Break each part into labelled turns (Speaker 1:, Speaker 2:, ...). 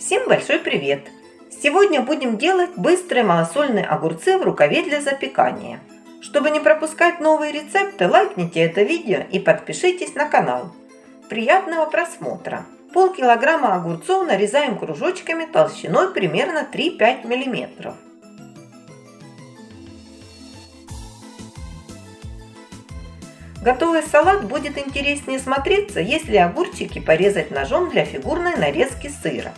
Speaker 1: Всем большой привет! Сегодня будем делать быстрые малосольные огурцы в рукаве для запекания. Чтобы не пропускать новые рецепты, лайкните это видео и подпишитесь на канал. Приятного просмотра! Полкилограмма огурцов нарезаем кружочками толщиной примерно 3-5 мм. Готовый салат будет интереснее смотреться, если огурчики порезать ножом для фигурной нарезки сыра.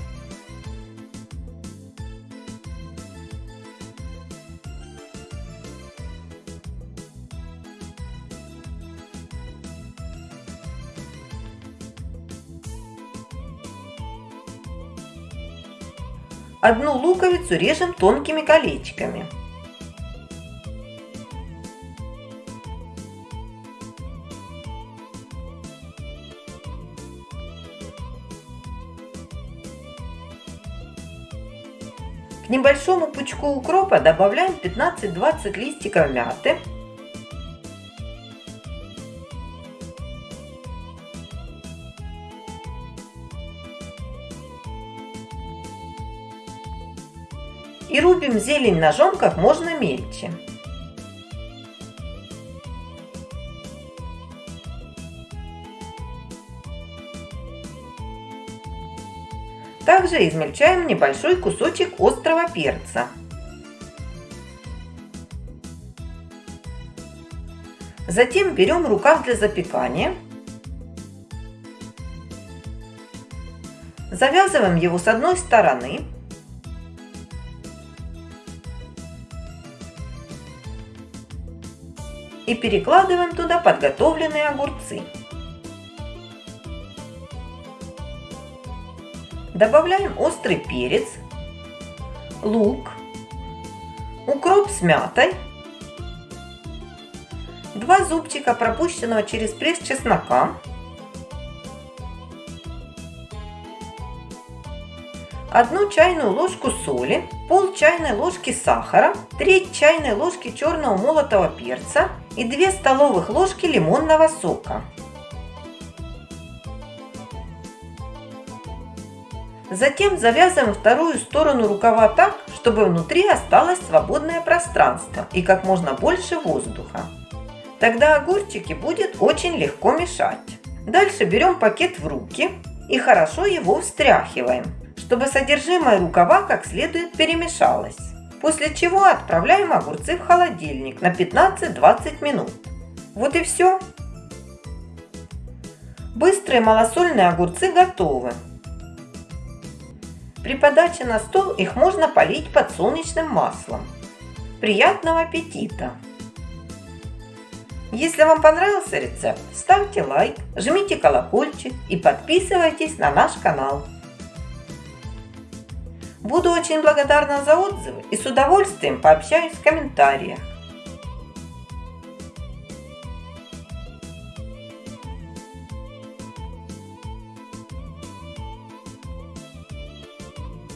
Speaker 1: Одну луковицу режем тонкими колечками. К небольшому пучку укропа добавляем 15-20 листиков мяты. И рубим зелень ножом как можно мельче. Также измельчаем небольшой кусочек острого перца. Затем берем рукав для запекания. Завязываем его с одной стороны. И перекладываем туда подготовленные огурцы. Добавляем острый перец, лук, укроп с мятой, два зубчика пропущенного через пресс чеснока, одну чайную ложку соли, пол чайной ложки сахара, треть чайной ложки черного молотого перца и 2 столовых ложки лимонного сока. Затем завязываем вторую сторону рукава так, чтобы внутри осталось свободное пространство и как можно больше воздуха. Тогда огурчики будет очень легко мешать. Дальше берем пакет в руки и хорошо его встряхиваем, чтобы содержимое рукава как следует перемешалось. После чего отправляем огурцы в холодильник на 15-20 минут. Вот и все. Быстрые малосольные огурцы готовы. При подаче на стол их можно полить подсолнечным маслом. Приятного аппетита! Если вам понравился рецепт, ставьте лайк, жмите колокольчик и подписывайтесь на наш канал. Буду очень благодарна за отзывы и с удовольствием пообщаюсь в комментариях.